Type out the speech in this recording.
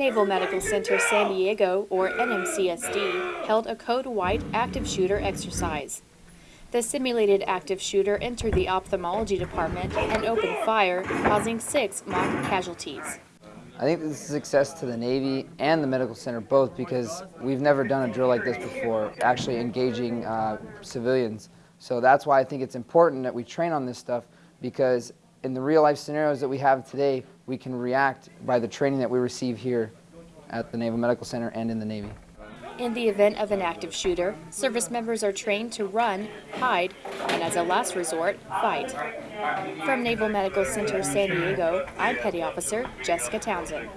Naval Medical Center San Diego, or NMCSD, held a Code White active shooter exercise. The simulated active shooter entered the ophthalmology department and opened fire, causing six mock casualties. I think this is a success to the Navy and the Medical Center both because we've never done a drill like this before, actually engaging uh, civilians. So that's why I think it's important that we train on this stuff because in the real life scenarios that we have today, we can react by the training that we receive here at the Naval Medical Center and in the Navy. In the event of an active shooter, service members are trained to run, hide, and as a last resort, fight. From Naval Medical Center San Diego, I'm Petty Officer Jessica Townsend.